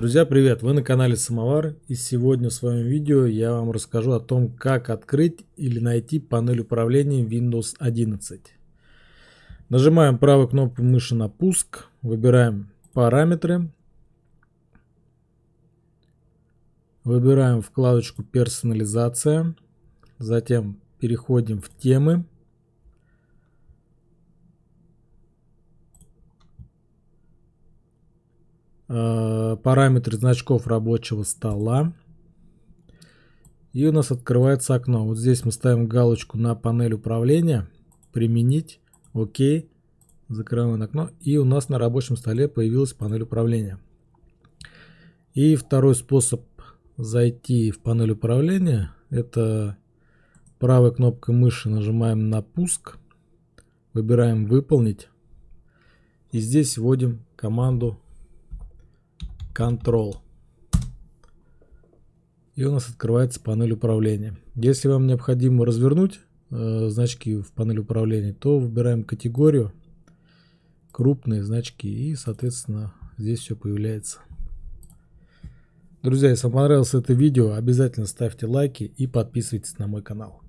Друзья, привет! Вы на канале Самовар и сегодня в своем видео я вам расскажу о том, как открыть или найти панель управления Windows 11. Нажимаем правой кнопкой мыши на пуск, выбираем параметры, выбираем вкладочку персонализация, затем переходим в темы, Э, параметры значков рабочего стола. И у нас открывается окно. Вот здесь мы ставим галочку на панель управления. Применить. Окей. Закрываем окно. И у нас на рабочем столе появилась панель управления. И второй способ зайти в панель управления. Это правой кнопкой мыши нажимаем на пуск. Выбираем выполнить. И здесь вводим команду Control. И у нас открывается панель управления. Если вам необходимо развернуть э, значки в панели управления, то выбираем категорию, крупные значки и, соответственно, здесь все появляется. Друзья, если вам понравилось это видео, обязательно ставьте лайки и подписывайтесь на мой канал.